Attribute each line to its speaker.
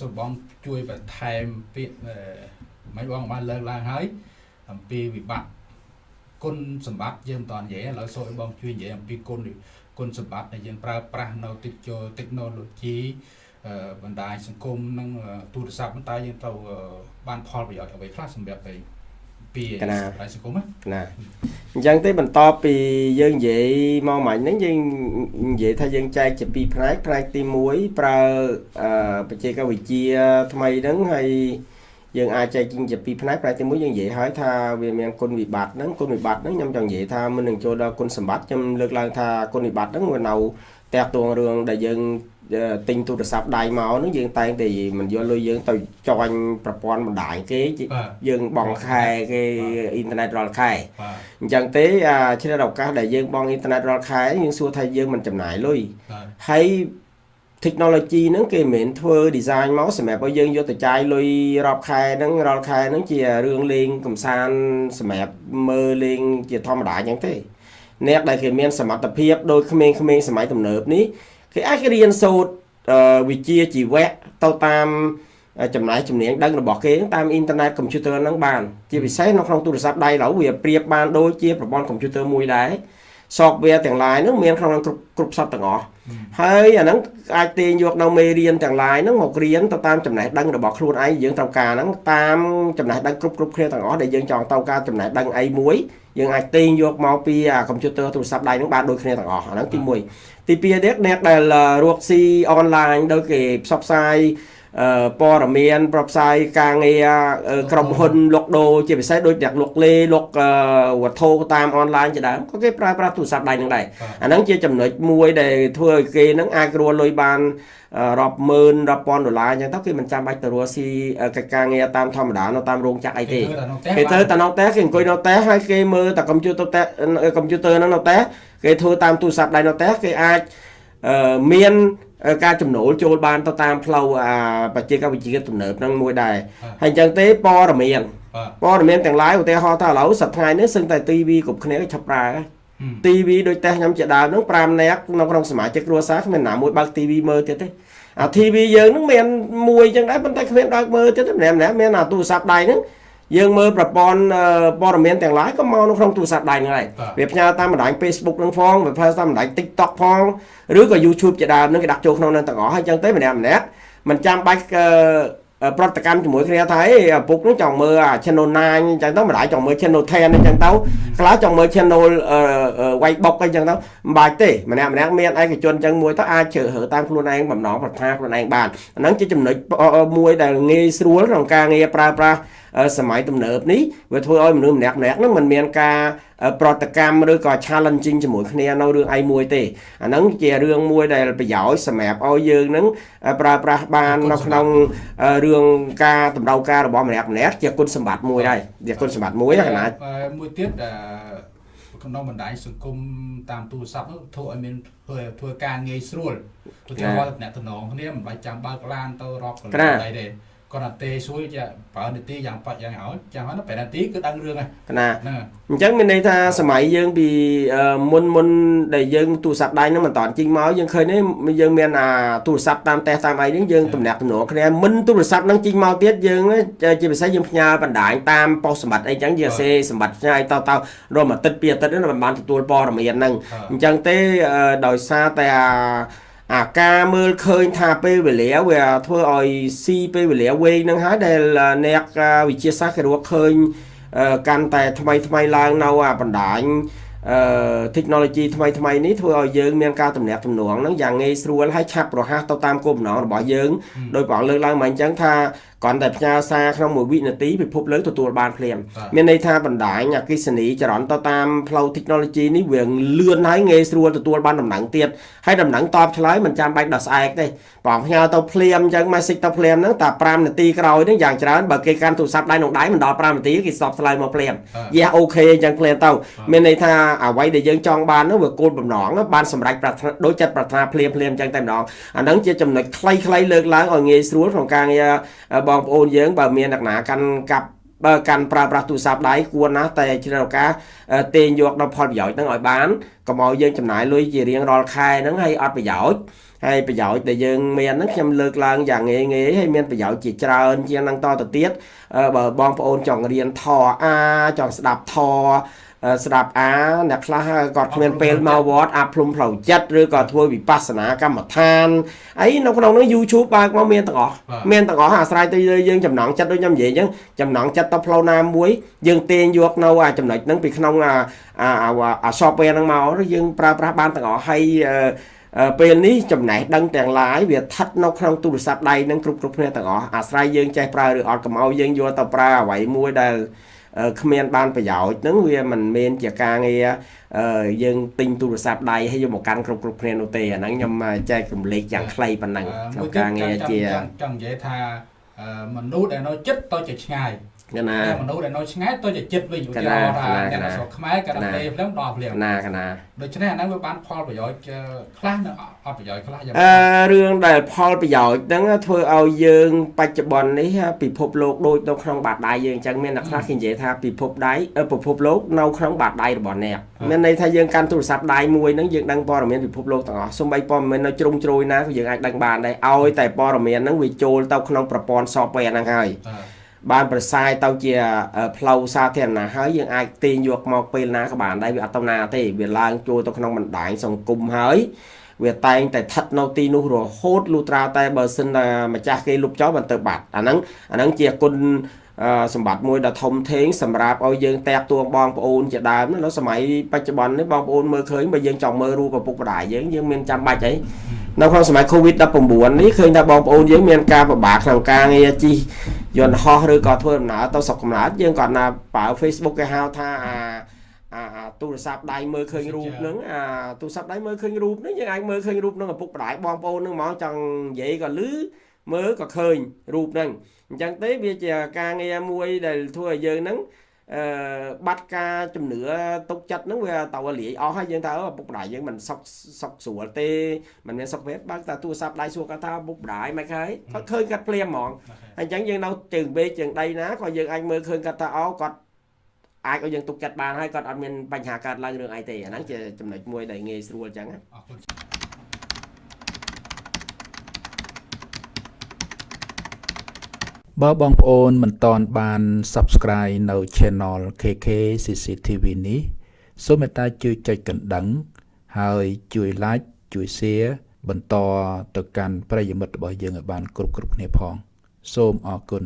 Speaker 1: សូមបងជួយបន្ថែមពាក្យមិនបងបានលើកឡើងហើយអំពីវិបត្តិគុណសម្បត្តិយើងមិនតនិយាយឥឡូវសូមឲ្យបងជួយនិយាយអំពីគុណគុណសម្បត្តិដែលយើងប្រើប្រាស់នៅតិច technology បណ្ដាញសង្គមនិងទូរស័ព្ទតើយើងទៅបានផលប្រយោជន៍អ្វីខ្លះសម្រាប់ទៅ ពីបណ្ដាញសង្គម
Speaker 2: ណាអញ្ចឹងទេបន្តពីយើងនិយាយមកមាញ់ហ្នឹងយើងនិយាយថាយើងចែកជាពីរផ្នែកផ្នែកទី1ប្រើបច្ចេកវិទ្យាថ្មីហ្នឹងហើយយើងអាចចែកជាពីរផ្នែកផ្នែកទី1យើងនិយាយហើយថាវាមានគុណវិបត្តិហ្នឹងគុណវិបត្តិហ្នឹងខ្ញុំចង់និយាយថាមុននឹងចូលដល់គុណសម្បត្តិខ្ញុំលើកឡើងថាគុណវិបត្តិហ្នឹងវានៅតាក់ទងរឿងដែលយើង ទិញទូរស័ព្ទដៃមកនោះយើងតែងតែមិនយកលុយយើងទៅចាញ់ប្រព័ន្ធបណ្ដាញគេយើងបង់ខែគេអ៊ីនធឺណិតរាល់ខែអញ្ចឹងទេឆ្លៀតឱកាសដែលយើងបង់អ៊ីនធឺណិតរាល់ខែយើងសួរថាយើងមិនចំណាយលុយហើយ technology ហ្នឹងគេមិនមែនធ្វើ design មកសម្រាប់ឲ្យយើងយកទៅចាយលុយរាប់ខែហ្នឹងរាល់ខែហ្នឹងជារឿងលេងកំសាន្តសម្រាប់មើលលេងជាធម្មតាអញ្ចឹងទេអ្នកដែលគេមានសមត្ថភាពដូចក្មេងៗសម័យទំនើបនេះ គេអាចរៀនសូត្រវិជ្ជាជីវៈទៅតាមចំណាយជំនាញដឹងរបស់គេតាមអ៊ីនធឺណិតកុំព្យូទ័រហ្នឹងបានជាពិសេសនៅក្នុងទូរស័ព្ទដៃឡើយវាប្រៀបបានដូចជាប្រព័ន្ធកុំព្យូទ័រមួយដែរ software ទាំង lain ហ្នឹងមានក្នុងគ្រប់គ្រប់សពទាំងអស់ហើយអាហ្នឹងអាចទាញយកនៅមេរៀនទាំង lain ហ្នឹងមករៀនទៅតាមចំណេះដឹងរបស់ខ្លួនឯងយើងត្រូវការហ្នឹងតាមចំណេះដឹងគ្រប់គ្រប់គ្នាទាំងអស់ដែលយើងចង់ទៅការចំណេះដឹងអីមួយ យើងអាចទាញយកមកពីកុំព្យូទ័រទូរស័ព្ទដៃហ្នឹងបានដូចគ្នាទាំងអស់អាហ្នឹងទី1ទី2ទៀតអ្នកដែលរកស៊ីអនឡាញដោយគេផ្សព្វផ្សាយ ព័ត៌មានប្រផ្សាយការងារក្រុមហ៊ុនលុកដូរជាពិសេសដូចអ្នកលុកលេលុកវត្ថុតាមអនឡាញជាដើមក៏គេប្រើប្រាស់ទូរស័ព្ទដៃនឹងដែរអាហ្នឹងជាចំណុចមួយដែលធ្វើឲ្យគេហ្នឹងអាចរលុយបានរាប់ម៉ឺនរាប់ពាន់ដុល្លារអញ្ចឹងទៅគេមិនចាំបាច់ទៅរស់ស៊ីកិច្ចការងារតាមធម្មតានៅតាមរោងចក្រអីទេគេទៅតែនៅតែគេអង្គុយនៅតែហើយគេមើលតែកុំព្យូទ័រតែកុំព្យូទ័រហ្នឹងនៅតែគេធ្វើតាមទូរស័ព្ទដៃនៅតែគេអាចមាន ការចំណូលចូលបានទៅតាមផ្លូវអាបច្ចេកវិទ្យាទំនើបហ្នឹងមួយដែរហើយអញ្ចឹងទេព័ត៌មានព័ត៌មានទាំងឡាយឧទាហរណ៍ថាឥឡូវសប្តាហ៍នេះសឹងតែ TV គ្រប់គ្នាឆាប់ប្រើហើយ TV ដូចតែខ្ញុំជាដើមហ្នឹង5នាក់នៅក្នុងសមាជិកគ្រួសារគ្មានណាមួយបើក TV មើលទៀតទេអា TV យើងហ្នឹងមានមួយអញ្ចឹងដែរប៉ុន្តែគ្មានបើកមើលទៀតទេម្នាក់ម្នាក់មានអាទូរស័ព្ទដៃហ្នឹង យើងមើលប្រព័ន្ធព័ត៌មានទាំងឡាយក៏មកនៅក្នុងទូរស័ព្ទដៃហ្នឹងដែរវាផ្ញើតាមបណ្ដាញ Facebook ហ្នឹងផងវាផ្ញើតាមបណ្ដាញ TikTok ផងឬក៏ YouTube ជាដើមហ្នឹងគេដាក់ចូលក្នុងហ្នឹងទាំងអស់ហើយអញ្ចឹងទៅម្នាក់ម្នាក់មិនចាំបាច់ប្រតិកម្មជាមួយគ្នាថាអីឪពុកនឹងចង់មើលអា channel 9អញ្ចឹងទៅម្ដាយចង់មើល channel 10អញ្ចឹងទៅខ្លះចង់មើល channel វាយបុកអីចឹងទៅមិនបាច់ទេម្នាក់ម្នាក់មានឯកជនអញ្ចឹងមួយទៅអាចជ្រើសរើសតាមខ្លួនឯងបំណងប្រាថ្នាខ្លួនឯងបានអាហ្នឹងជាចំណុចមួយដែលងាយស្រួលក្នុងការងារប្រើប្រាស់ សម័យទំនើបនេះវាធ្វើឲ្យមនុស្សម្នាក់ម្នាក់ហ្នឹងមិនមានការប្រតិកម្មឬក៏ challenging ជាមួយគ្នានៅរឿងអីមួយទេអាហ្នឹងជារឿងមួយដែលប្រយោជន៍សម្រាប់ឲ្យយើងហ្នឹងប្រើប្រាស់បាននៅក្នុងរឿងការតម្រូវការរបស់ម្នាក់ម្នាក់ជាគុណសម្បត្តិមួយដែរជាគុណសម្បត្តិមួយណាកណា
Speaker 1: មួយទៀតក្នុងបណ្ដាញសង្គមតាមទូរស័ព្ទធ្វើឲ្យមានធ្វើធ្វើការងាយស្រួលឧទាហរណ៍តំណែងតំណងគ្នាមិនបាច់ចាំបើកឡានទៅរាប់កន្លែងអីទេ គាត់ថាទេសួយចាប្រើនាទីយ៉ាងប៉ាត់យ៉ាងឲ្យចាំហើយ5នាទីគឺដឹងរឿងហើយ
Speaker 2: ណាអញ្ចឹងមានន័យថាសម័យយើងពីមុនមុនដែលយើងទូរស័ព្ទដៃហ្នឹងមិនតាន់ជីងមកយើងឃើញនេះយើងមានអាទូរស័ព្ទតាមតេសតាមអីហ្នឹងយើងទំនាក់ទំនងគ្នាមិនទូរស័ព្ទហ្នឹងជីងមកទៀតយើងជាពិសេសយើងផ្ញើបណ្ដាញតាមប៉ុស្តិ៍សម្បត្តិអីចឹងយើងសេសម្បត្តិផ្ញើទៅទៅរមអាទិត្យពីរអាទិត្យហ្នឹងមិនបានទទួលព័ត៌មានហ្នឹងអញ្ចឹងទេដោយសារតែអា អាការមើលឃើញថាពេលវេលាវាធ្វើឲ្យស៊ីពេលវេលាវែងនឹងហើយដែលអ្នកវិទ្យាសាស្ត្រគេរកឃើញកាន់តែថ្មីថ្មីឡើងនៅអាបណ្ដាញ អឺ technology ថ្មីថ្មីនេះធ្វើឲ្យយើងមានការទំនាក់ទំនងហ្នឹងយ៉ាងងាយស្រួលហើយឆាប់រហ័សទៅតាមគោលបំណងរបស់យើងដោយព្រះអង្គលើកឡើងមកអញ្ចឹងថាគ្រាន់តែផ្ញើសារក្នុងមួយវិនាទីពិភពលោកទទួលបានភ្លាមមានន័យថាបណ្ដាញអគិសនីចរន្តទៅតាមផ្លូវ technology នេះវាលឿនហើយងាយស្រួលទទួលបានដំណឹងទៀតហើយដំណឹងតបឆ្លើយមិនចាំបាច់ដល់ស្អែកទេបងផ្ញើទៅភ្លាមអញ្ចឹង message ទៅភ្លាមហ្នឹងតែ5នាទីក្រោយហ្នឹងយ៉ាងច្រើនបើគេកាន់ទូរស័ព្ទដៃក្នុងដៃមិនដល់5នាទីគេស្បឆ្លើយមកភ្លាមយះអូខេអញ្ចឹងភ្លាមទៅមានន័យថាអ្វីដែលយើងចង់បានហ្នឹងវាគោលបំណងបានសម្រេចប្រាថ្នាដូចចិត្តប្រាថ្នាភ្លាមភ្លាមអញ្ចឹងតែម្ដងអាហ្នឹងជាចំណុចខ្លីៗលើកឡើងឲ្យងាយស្រួលក្នុងការងារបងប្អូនយើងបើមានអ្នកណាកាន់កាប់បើកាន់ប្រើប្រាស់ទូរស័ព្ទដៃគួរណាស់តែជ្រើសឱកាសទាញយកដល់ផលប្រយោជន៍ហ្នឹងឲ្យបានកុំឲ្យយើងចំណាយលុយជារៀងរាល់ខែហ្នឹងហើយអត់ប្រយោជន៍ហើយប្រយោជន៍ដែលយើងមានហ្នឹងខ្ញុំលើកឡើងយ៉ាងងាយងាយហើយមានប្រយោជន៍ជាច្រើនជាងហ្នឹងតទៅទៀតបើបងប្អូនចង់រៀនធរអាចង់ស្ដាប់ធរ ស្ដាប់អាអ្នកខ្លះគាត់គ្មានពេលមកវត្តអាភ្លុំផ្លូវចិត្តឬក៏ធ្វើវិបស្សនាកម្មដ្ឋានអីនៅក្នុងនោះ YouTube បើកមកមានទាំងអស់មានទាំងអស់អាស្រ័យទៅលើយើងចំណងចិត្តដូចខ្ញុំនិយាយអញ្ចឹងចំណងចិត្តទៅផ្លូវណាមួយយើងទាញយកនៅអាចំណុចហ្នឹងពីក្នុងអាអា software ហ្នឹងមកយើងប្រើប្រាស់បានទាំងអស់ហើយពេលនេះចំណេះដឹងទាំងឡាយវាស្ថិតនៅក្នុងទូរស័ព្ទដៃនឹងគ្រប់គ្រប់គ្នាទាំងអស់អាស្រ័យយើងចេះប្រើឬអត់កុំឲ្យយើងយកទៅប្រើអ្វីមួយដែល គ្មានបានប្រយោជន៍ហ្នឹងវាមិនមែនជាការងារយើងទិញទូរស័ព្ទដៃហើយយកមកកាន់គ្រប់គ្រប់គ្នានោះទេអាហ្នឹងខ្ញុំចែករំលែកយ៉ាងខ្លីប៉ុណ្ណឹង
Speaker 1: ក្នុងការងារជាចង់និយាយថាមនុស្សដែលនៅចិត្តទៅជាឆ្ងាយ
Speaker 2: កណា
Speaker 1: មនុស្សដែលនៅឆ្ងាយទៅជាចិត្តវិញឧទាហរណ៍ថាអ្នកស្រុកខ្មែរក៏ដល់ពេលភ្លាមដល់ភ្លាម
Speaker 2: ណាកណា
Speaker 1: ដូច្នេះអាហ្នឹងវាបានផលប្រយោជន៍ខ្លះនៅអត់ប្រយោជន៍ខ្លះយ៉ាង
Speaker 2: អឺរឿងដែលផលប្រយោជន៍ហ្នឹងធ្វើឲ្យយើងបច្ចុប្បន្ននេះពិភពលោកដូចនៅក្នុងបាតដៃយើងអញ្ចឹងមានអ្នកខ្លះគេនិយាយថាពិភពដៃពិភពលោកនៅក្នុងបាតដៃរបស់អ្នកមានន័យថាយើងកាន់ទូរស័ព្ទដៃមួយហ្នឹងយើងដឹងព័ត៌មានពិភពលោកទាំងអស់សូម្បីព័ត៌មាននៅជ្រុងជ្រោយណាក៏យើងអាចដឹងបានដែរឲ្យតែព័ត៌មានហ្នឹងវាចូលទៅក្នុងប្រព័ន្ធ software ហ្នឹងហើយ បានប្រសាយទៅជាផ្លូវសាធារណៈហើយយើងអាចទាញយកមកពេលណាក៏បានដែរវាអត់តំណាទេវាឡើងចូលទៅក្នុងបណ្ដាញសង្គមហើយវាតែងតែស្ថិតនៅទីនោះរហូតលុត្រាតែបើសិនតែម្ចាស់គេលុបចោលបានទៅបាត់អាហ្នឹងអាហ្នឹងជាគុណសម្បត្តិមួយដ៏ធំធេងសម្រាប់ឲ្យយើងតាក់ទួងបងប្អូនជាដើមនៅសម័យបច្ចុប្បន្ននេះបងប្អូនមើលឃើញបើយើងចង់មើលរូបឪពុកម្ដាយយើងយើងមានចាំបាច់អីនៅក្នុងសម័យ Covid-19 នេះឃើញថាបងប្អូនយើងមានការពិបាកក្នុងការងារជិះ យន្តហោះឬក៏ធ្វើដំណើរទៅស្រុកកំណើតយើងគាត់ណាប្រើ Facebook គេហៅថាអាអាទូរស័ព្ទដៃមើលឃើញរូបហ្នឹងអាទូរស័ព្ទដៃមើលឃើញរូបហ្នឹងយើងអាចមើលឃើញរូបហ្នឹងឪពុកម្ដាយបងប្អូនហ្នឹងហ្មងចង់និយាយក៏លឺមើលក៏ឃើញរូបហ្នឹងអញ្ចឹងទេវាជាការងារមួយដែលធ្វើឲ្យយើងហ្នឹង អឺបាត់ការជំនឿទុកចិត្តហ្នឹងវាទៅលាយអស់ហើយយើងថាឪពុកម្ដាយយើងមិនសុខសុខស្រួលទេមិនមានសុខភាពបើកតែទូរស័ព្ទដៃសួរគាត់ថាឪពុកម្ដាយមិនហើយគាត់ឃើញគាត់ភ្លាមហ្មងអញ្ចឹងយើងនៅជើងបេជើងដៃណាក៏យើងអាចមើលឃើញគាត់ថាអូគាត់អាចឲ្យយើងទុកចិត្តបានហើយគាត់អត់មានបញ្ហាកើតឡើងរឿងអីទេអាហ្នឹងជាចំណុចមួយដែលងាយស្រួលអញ្ចឹងអរគុណ
Speaker 1: បើបងប្អូនមិនតន់បាន Subscribe នៅ Channel KK CCTV នេះសូមមេត្តាជួយចុចកណ្ដឹង ហើយជួយ Like ជួយ Share បន្តទៅកាន់ប្រិយមិត្តរបស់យើងឲ្យបាន គ្រប់គ្រប់គ្នាផង សូមអរគុណ